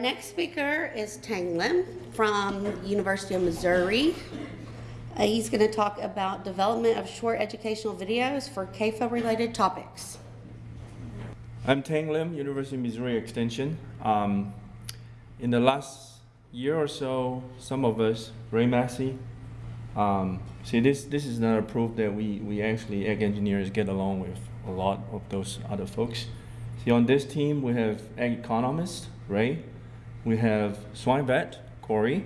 next speaker is Teng Lim from University of Missouri. Uh, he's going to talk about development of short educational videos for CAFO-related topics. I'm Teng Lim, University of Missouri Extension. Um, in the last year or so, some of us, Ray Massey, um, see this, this is another proof that we, we actually, ag engineers, get along with a lot of those other folks. See, on this team, we have ag economist, Ray. We have swine vet, Corey.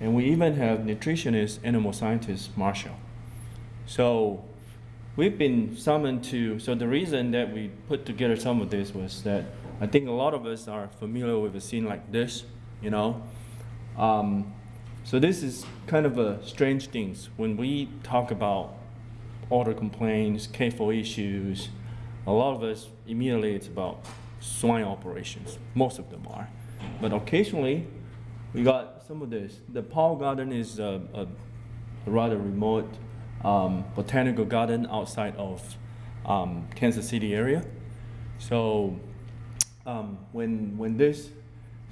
And we even have nutritionist, animal scientist, Marshall. So we've been summoned to, so the reason that we put together some of this was that I think a lot of us are familiar with a scene like this, you know. Um, so this is kind of a strange things. When we talk about order complaints, CAFO issues, a lot of us immediately it's about swine operations. Most of them are. But occasionally, we got some of this. The Powell Garden is a, a, rather remote um, botanical garden outside of um, Kansas City area. So um, when, when this,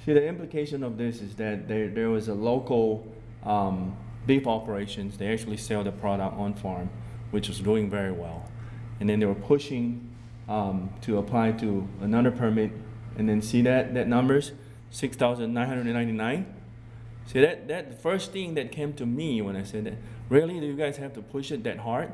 see the implication of this is that there, there was a local um, beef operations, they actually sell the product on farm, which was doing very well. And then they were pushing um, to apply to another permit and then see that, that numbers, 6,999. See that, that the first thing that came to me when I said that, really do you guys have to push it that hard?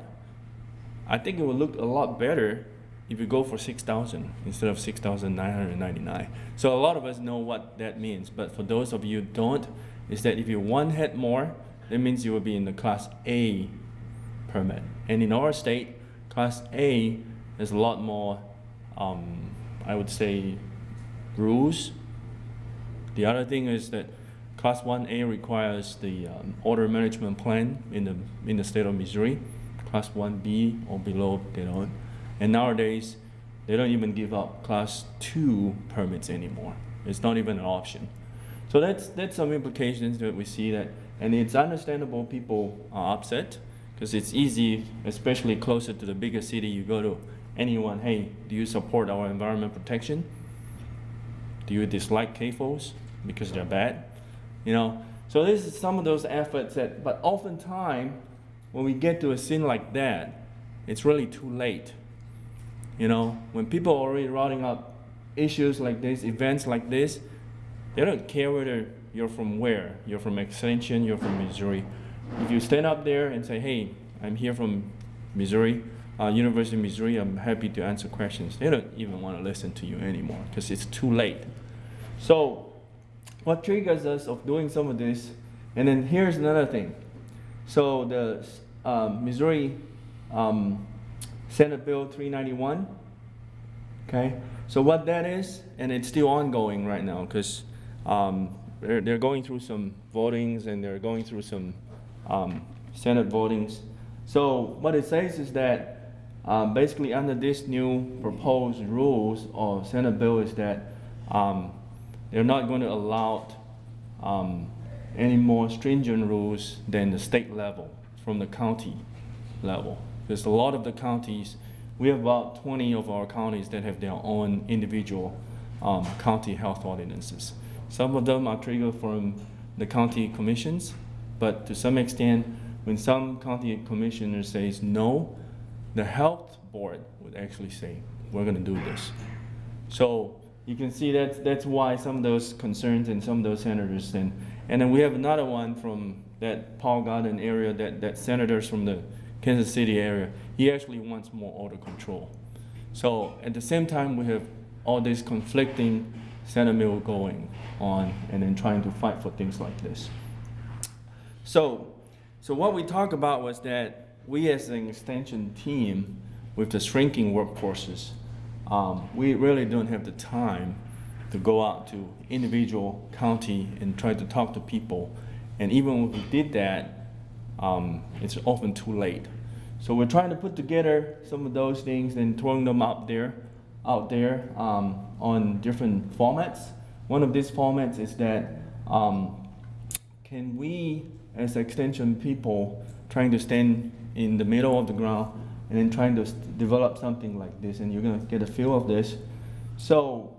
I think it would look a lot better if you go for 6,000 instead of 6,999. So a lot of us know what that means, but for those of you don't, is that if you one head more, that means you will be in the class A permit. And in our state, class A there's a lot more, um, I would say, rules. The other thing is that Class 1A requires the um, order management plan in the, in the state of Missouri. Class 1B or below, they don't. And nowadays, they don't even give out Class 2 permits anymore. It's not even an option. So that's, that's some implications that we see that, and it's understandable people are upset because it's easy, especially closer to the bigger city you go to, anyone, hey, do you support our environment protection? Do you dislike CAFOs because they're bad? You know, so this is some of those efforts that, but oftentimes when we get to a scene like that, it's really too late. You know, when people are already routing up issues like this, events like this, they don't care whether you're from where. You're from Extension, you're from Missouri. If you stand up there and say, hey, I'm here from Missouri, uh, University of Missouri, I'm happy to answer questions. They don't even want to listen to you anymore because it's too late. So what triggers us of doing some of this, and then here's another thing. So the um, Missouri um, Senate Bill 391, okay? So what that is, and it's still ongoing right now because um, they're, they're going through some votings and they're going through some um, Senate votings. So what it says is that um, basically, under this new proposed rules or Senate bill is that um, they're not going to allow um, any more stringent rules than the state level from the county level. Because a lot of the counties, we have about 20 of our counties that have their own individual um, county health ordinances. Some of them are triggered from the county commissions, but to some extent, when some county commissioner says no, the health board would actually say, we're going to do this. So you can see that's, that's why some of those concerns and some of those senators, and, and then we have another one from that Powell Garden area, that, that senators from the Kansas City area, he actually wants more order control. So at the same time, we have all this conflicting bill going on and then trying to fight for things like this. So, so what we talked about was that we as an extension team with the shrinking workforces, um, we really don't have the time to go out to individual county and try to talk to people. And even when we did that, um, it's often too late. So we're trying to put together some of those things and throwing them out there, out there um, on different formats. One of these formats is that um, can we, as extension people, trying to stand in the middle of the ground and then trying to develop something like this and you're going to get a feel of this. So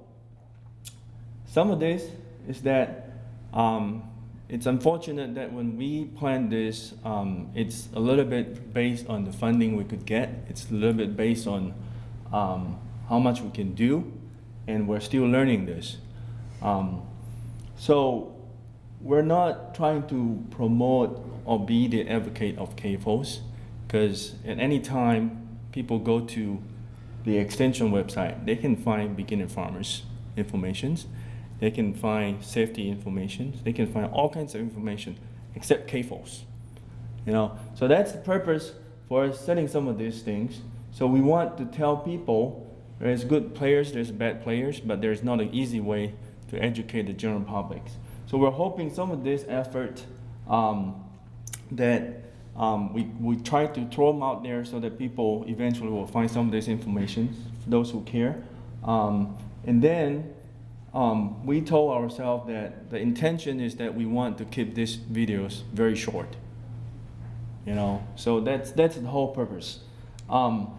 some of this is that um, it's unfortunate that when we planned this, um, it's a little bit based on the funding we could get. It's a little bit based on um, how much we can do, and we're still learning this. Um, so we're not trying to promote or be the advocate of CAFOs, because at any time people go to the extension website, they can find beginner farmers informations. They can find safety information. They can find all kinds of information except CAFOs. You know, so that's the purpose for setting some of these things. So we want to tell people there's good players, there's bad players, but there's not an easy way to educate the general public. So we're hoping some of this effort um, that um, we, we try to throw them out there so that people eventually will find some of this information, for those who care. Um, and then um, we told ourselves that the intention is that we want to keep these videos very short. You know, so that's, that's the whole purpose. Um,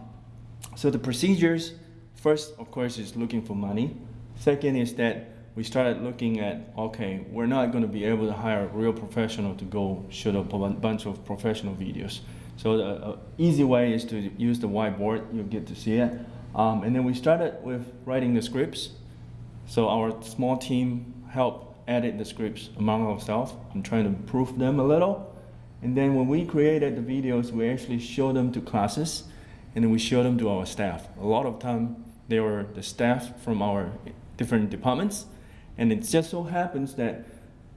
so the procedures, first, of course, is looking for money. Second is that we started looking at, okay, we're not going to be able to hire a real professional to go shoot up a bunch of professional videos. So the uh, easy way is to use the whiteboard. You'll get to see it. Um, and then we started with writing the scripts. So our small team helped edit the scripts among ourselves and trying to improve them a little. And then when we created the videos, we actually showed them to classes and then we showed them to our staff. A lot of time they were the staff from our different departments and it just so happens that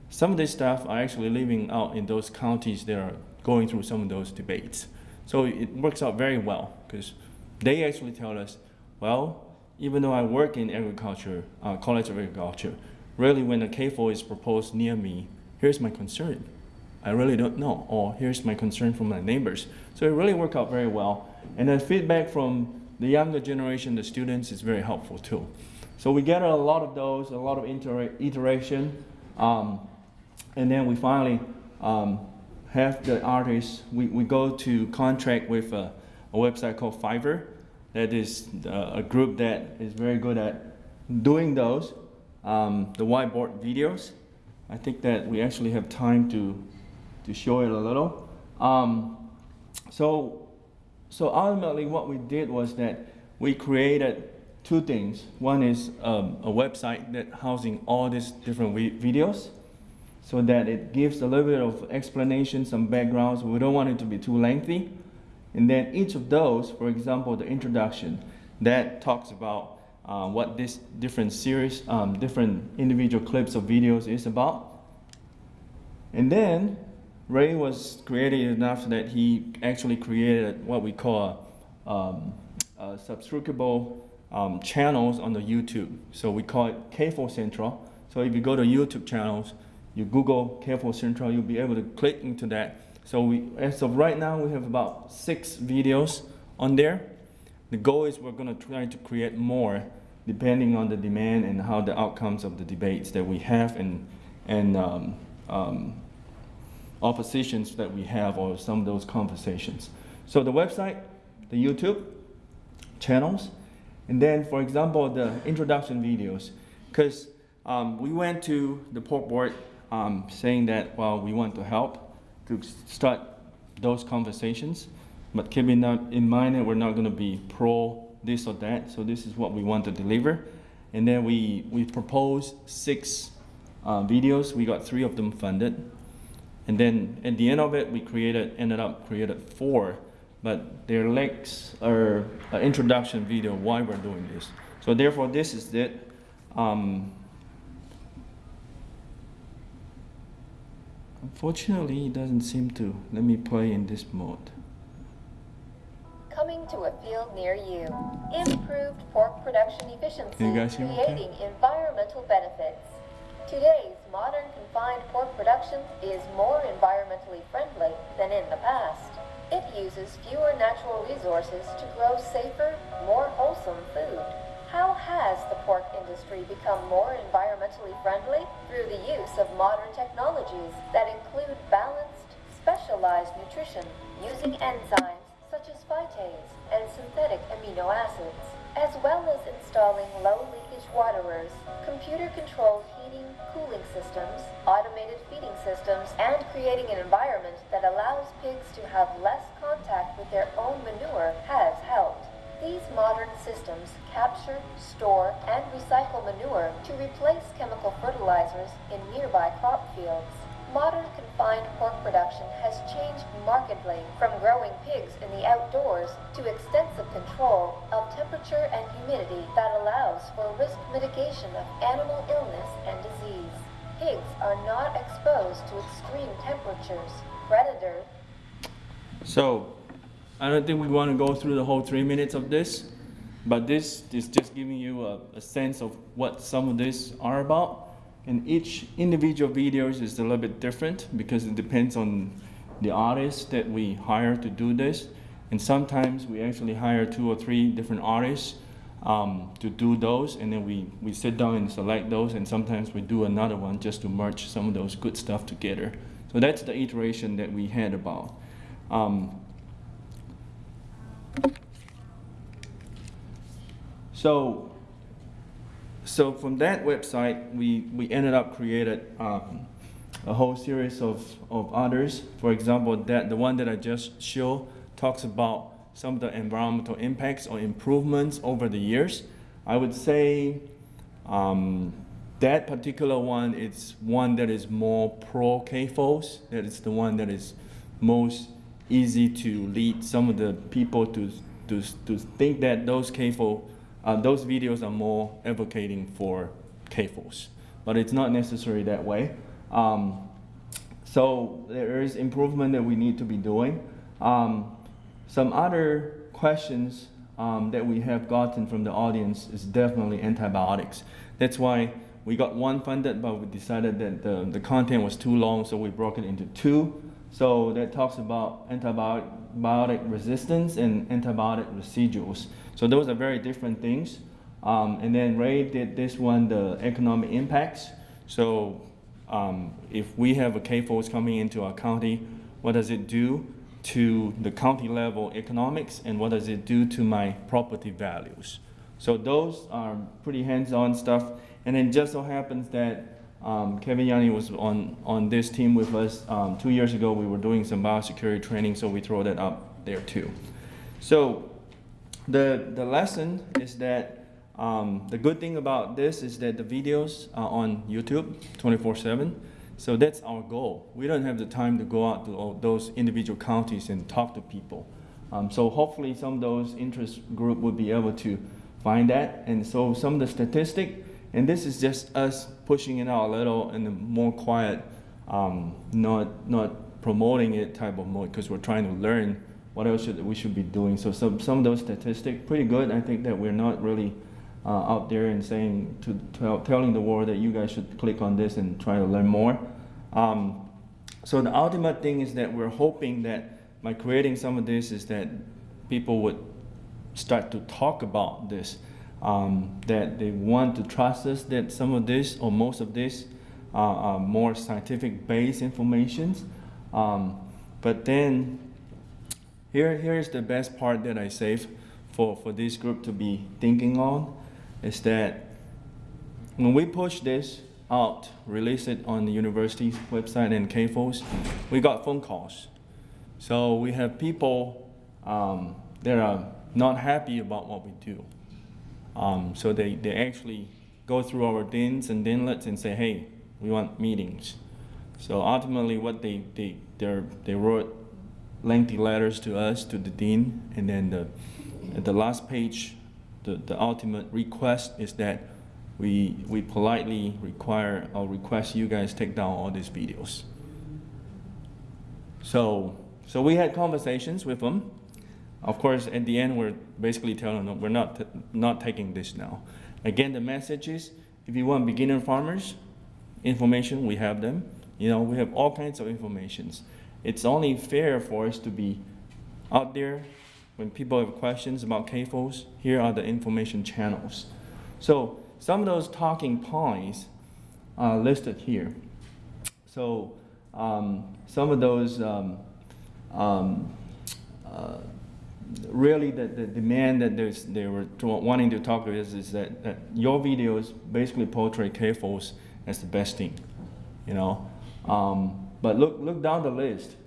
some of these staff are actually living out in those counties that are going through some of those debates. So it works out very well because they actually tell us, well, even though I work in agriculture, uh, College of Agriculture, really when a CAFO is proposed near me, here's my concern. I really don't know, or here's my concern from my neighbors. So it really worked out very well. And the feedback from the younger generation, the students, is very helpful too. So we get a lot of those, a lot of iteration, um, and then we finally um, have the artists, we, we go to contract with a, a website called Fiverr. That is uh, a group that is very good at doing those, um, the whiteboard videos. I think that we actually have time to, to show it a little. Um, so, so ultimately what we did was that we created two things. One is um, a website that housing all these different videos so that it gives a little bit of explanation, some backgrounds. We don't want it to be too lengthy. And then each of those, for example, the introduction, that talks about uh, what this different series, um, different individual clips of videos is about. And then Ray was creative enough that he actually created what we call um, a subscribable um, channels on the YouTube. So we call it CAFO Central. So if you go to YouTube channels, you Google CAFO Central, you'll be able to click into that. So we, as of right now, we have about six videos on there. The goal is we're going to try to create more depending on the demand and how the outcomes of the debates that we have and, and um, um, oppositions that we have or some of those conversations. So the website, the YouTube channels, and then, for example, the introduction videos, because um, we went to the pork board um, saying that, well, we want to help to start those conversations, but keeping in mind that we're not going to be pro this or that, so this is what we want to deliver. And then we, we proposed six uh, videos, we got three of them funded. And then at the end of it, we created, ended up created four but their legs are an introduction video why we're doing this. So therefore, this is it. Um, unfortunately, it doesn't seem to let me play in this mode. Coming to a field near you. Improved pork production efficiency, creating okay? environmental benefits. Today's modern confined pork production is more environmentally friendly than in the past. It uses fewer natural resources to grow safer, more wholesome food. How has the pork industry become more environmentally friendly? Through the use of modern technologies that include balanced, specialized nutrition using enzymes such as phytase and synthetic amino acids, as well as installing low leakage waterers, computer-controlled heating, cooling systems, automated feeding systems, and creating an environment that allows pigs to have less contact with their own manure has helped. These modern systems capture, store, and recycle manure to replace chemical fertilizers in nearby crop fields. Modern confined pork production has changed markedly from growing pigs in the outdoors to extensive control of temperature and humidity that allows for risk mitigation of animal illness and disease. Pigs are not exposed to extreme temperatures, Predator. So, I don't think we want to go through the whole three minutes of this, but this is just giving you a, a sense of what some of this are about. And each individual videos is a little bit different because it depends on the artist that we hire to do this. And sometimes we actually hire two or three different artists um, to do those, and then we, we sit down and select those, and sometimes we do another one just to merge some of those good stuff together. So that's the iteration that we had about. Um, so, so from that website, we, we ended up created um, a whole series of, of others. For example, that the one that I just showed talks about some of the environmental impacts or improvements over the years. I would say um, that particular one is one that is more pro CAFOs. That is the one that is most easy to lead some of the people to, to, to think that those CAFO, uh, those videos are more advocating for CAFOs. But it's not necessarily that way. Um, so there is improvement that we need to be doing. Um, some other questions um, that we have gotten from the audience is definitely antibiotics. That's why we got one funded, but we decided that the, the content was too long, so we broke it into two. So that talks about antibiotic resistance and antibiotic residuals. So those are very different things. Um, and then Ray did this one, the economic impacts. So um, if we have a CAFOs coming into our county, what does it do to the county level economics and what does it do to my property values? So those are pretty hands-on stuff. And then just so happens that um, Kevin Yanni was on, on this team with us um, two years ago. We were doing some biosecurity training, so we throw that up there too. So the, the lesson is that um, the good thing about this is that the videos are on YouTube 24-7. So that's our goal. We don't have the time to go out to all those individual counties and talk to people. Um, so hopefully some of those interest group would be able to find that. And so some of the statistic, and this is just us pushing it out a little in a more quiet, um, not, not promoting it type of mode because we're trying to learn what else should, we should be doing. So some, some of those statistics, pretty good. I think that we're not really uh, out there and saying to tell, telling the world that you guys should click on this and try to learn more. Um, so the ultimate thing is that we're hoping that by creating some of this is that people would start to talk about this, um, that they want to trust us that some of this or most of this uh, are more scientific based informations. Um, but then here, here's the best part that I saved for, for this group to be thinking on is that when we push this out, release it on the university's website and CAFOs, we got phone calls. So we have people um, that are not happy about what we do. Um, so they, they actually go through our deans and deanlets and say, hey, we want meetings. So ultimately what they, they, they wrote lengthy letters to us, to the dean, and then the, at the last page the, the ultimate request is that we, we politely require or request you guys take down all these videos. So, so we had conversations with them. Of course, at the end, we're basically telling them we're not, not taking this now. Again, the message is, if you want beginner farmers, information, we have them. You know, we have all kinds of informations. It's only fair for us to be out there when people have questions about CAFOs, here are the information channels. So some of those talking points are listed here. So um, some of those um, um, uh, really the, the demand that there's, they were wanting to talk to us is that, that your videos basically portray CAFOs as the best thing, you know. Um, but look, look down the list.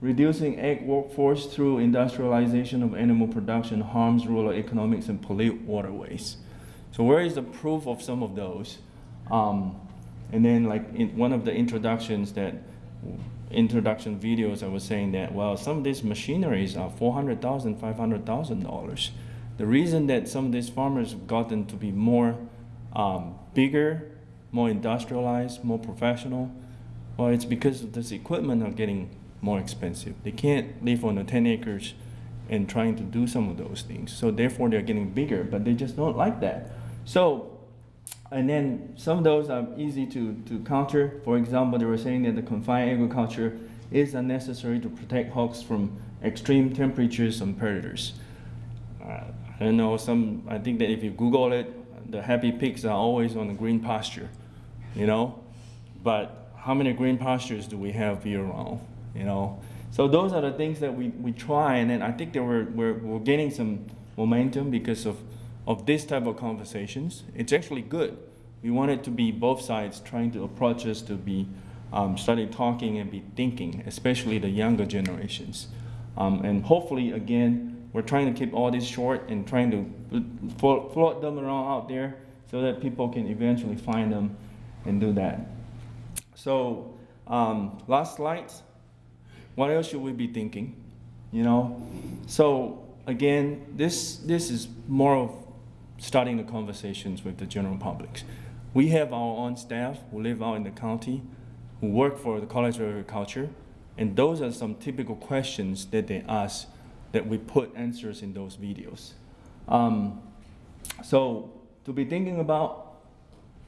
Reducing ag workforce through industrialization of animal production harms rural economics and pollute waterways. So where is the proof of some of those? Um, and then like in one of the introductions that introduction videos, I was saying that well, some of these machineries are four hundred thousand, five hundred thousand dollars. The reason that some of these farmers have gotten to be more um, bigger, more industrialized, more professional, well, it's because of this equipment are getting more expensive. They can't live on the 10 acres and trying to do some of those things. So therefore they're getting bigger, but they just don't like that. So, and then some of those are easy to, to counter. For example, they were saying that the confined agriculture is unnecessary to protect hogs from extreme temperatures and predators. Uh, I don't know, some, I think that if you Google it, the happy pigs are always on the green pasture, you know? But how many green pastures do we have year round, you know? So those are the things that we, we try, and then I think that we're, we're, we're gaining some momentum because of, of this type of conversations. It's actually good. We want it to be both sides trying to approach us to be um, starting talking and be thinking, especially the younger generations. Um, and hopefully, again, we're trying to keep all this short and trying to float, float them around out there so that people can eventually find them and do that. So, um, last slide. What else should we be thinking? You know, so again, this this is more of starting the conversations with the general public. We have our own staff who live out in the county, who work for the College of Agriculture, and those are some typical questions that they ask that we put answers in those videos. Um, so to be thinking about,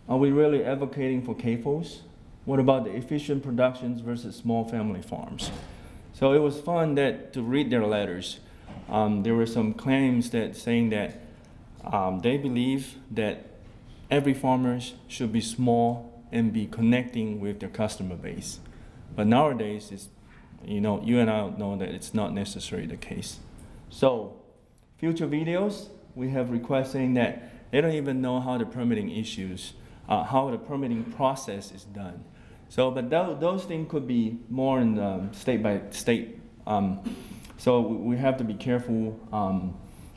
are we really advocating for CAFOs? What about the efficient productions versus small family farms? So it was fun that to read their letters. Um, there were some claims that saying that um, they believe that every farmer should be small and be connecting with their customer base. But nowadays, it's, you know, you and I know that it's not necessarily the case. So, future videos, we have requests saying that they don't even know how the permitting issues, uh, how the permitting process is done. So, but tho- those things could be more in the state by state. Um, so we have to be careful um,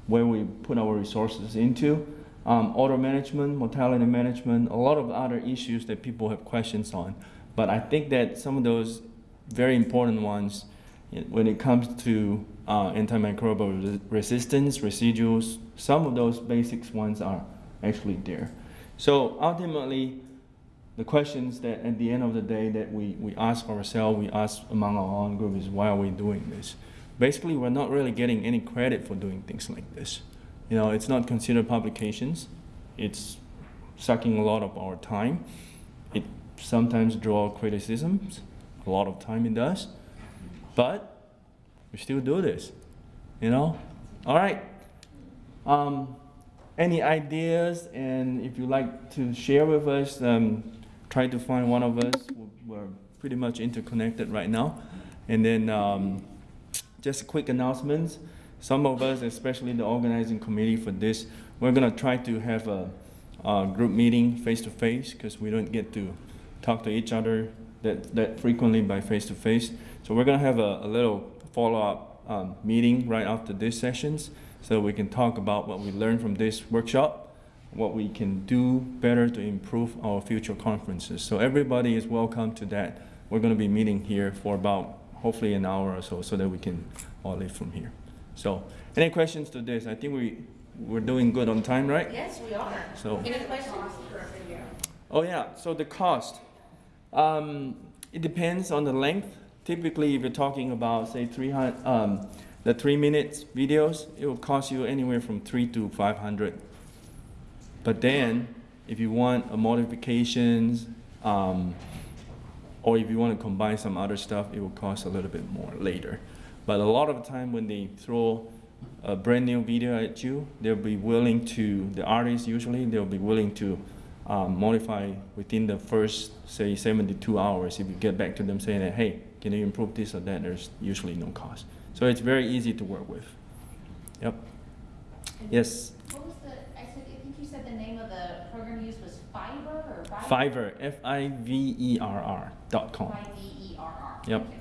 where we put our resources into. Um, auto management, mortality management, a lot of other issues that people have questions on. But I think that some of those very important ones, when it comes to uh, antimicrobial resi- resistance, residuals, some of those basics ones are actually there. So ultimately, the questions that at the end of the day that we, we ask ourselves, we ask among our own group is why are we doing this? Basically, we're not really getting any credit for doing things like this. You know, it's not considered publications. It's sucking a lot of our time. It sometimes draw criticisms. A lot of time it does. But we still do this. You know? All right. Um, any ideas and if you like to share with us, um, try to find one of us. We're pretty much interconnected right now. And then um, just quick announcements. Some of us, especially the organizing committee for this, we're gonna try to have a, a group meeting face to face because we don't get to talk to each other that, that frequently by face to face. So we're gonna have a, a little follow-up um, meeting right after these sessions so we can talk about what we learned from this workshop, what we can do better to improve our future conferences. So everybody is welcome to that. We're gonna be meeting here for about hopefully an hour or so so that we can all leave from here. So any questions to this? I think we, we're doing good on time, right? Yes, we are. So. Any questions? Oh yeah, so the cost. Um, it depends on the length. Typically, if you're talking about say 300, um, the three minutes videos, it will cost you anywhere from three to 500. But then, if you want a modifications, um, or if you want to combine some other stuff, it will cost a little bit more later. But a lot of the time when they throw a brand new video at you, they'll be willing to, the artists usually, they'll be willing to um, modify within the first, say, 72 hours. If you get back to them saying that, hey, can you improve this or that, there's usually no cost. So it's very easy to work with. Yep. Yes. What was the, I said, I think you said the name of the program you used was Fiverr or Fiverr? Fiverr, F I V E R R dot com. I V E R R. Yep. Okay.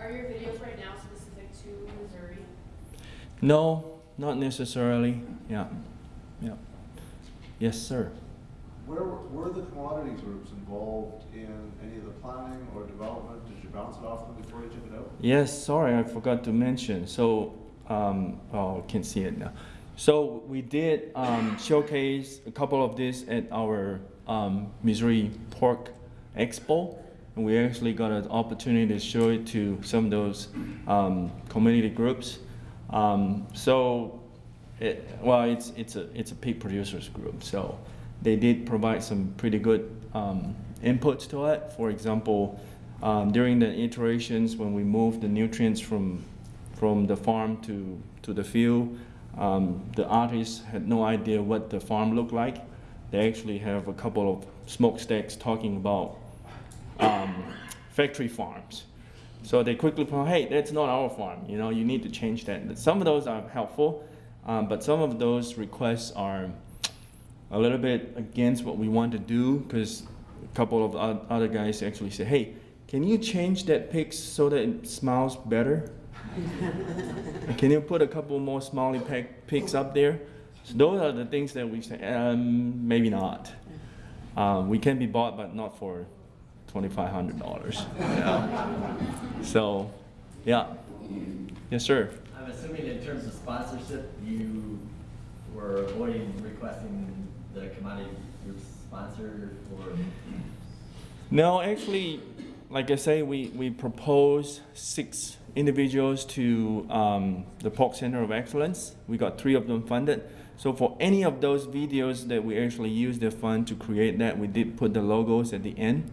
Are your videos right now specific to Missouri? No, not necessarily. Yeah. Yeah. Yes, sir. Where were were the commodity groups involved in any of the planning or development? Did you bounce it off them before you took it out? Yes, sorry, I forgot to mention. So, um, oh, I can see it now. So we did um, showcase a couple of this at our um, Missouri Pork Expo, and we actually got an opportunity to show it to some of those um, community groups. Um, so, it, well, it's it's a it's a pig producers group, so they did provide some pretty good um, inputs to it. For example, um, during the iterations when we moved the nutrients from from the farm to to the field, um, the artists had no idea what the farm looked like. They actually have a couple of smokestacks talking about um, factory farms. So they quickly point, hey, that's not our farm. You know, you need to change that. Some of those are helpful, um, but some of those requests are a little bit against what we want to do because a couple of other guys actually say, hey, can you change that pig so that it smells better? Can you put a couple more smiley pics up there? So those are the things that we say, um, maybe not. Um, we can be bought, but not for twenty-five hundred dollars. So, yeah. Yes, sir. I'm assuming in terms of sponsorship, you were avoiding requesting the commodity group sponsor for, No, actually, like I say, we, we propose six individuals to um, the Pork Center of Excellence. We got three of them funded. So for any of those videos that we actually use the fund to create that, we did put the logos at the end.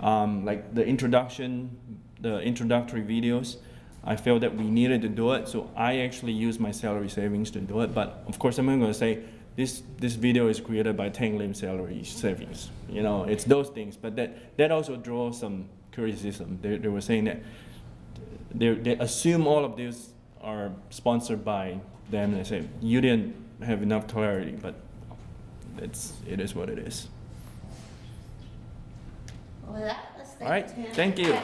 Um, like the introduction, the introductory videos, I felt that we needed to do it, so I actually used my salary savings to do it. But of course, I'm going to say this this video is created by Teng Lim salary savings. You know, it's those things. But that that also draws some criticism. They, they were saying that they they assume all of these are sponsored by them. I say you didn't have enough clarity, but it's it is what it is. Well, All right, thank you.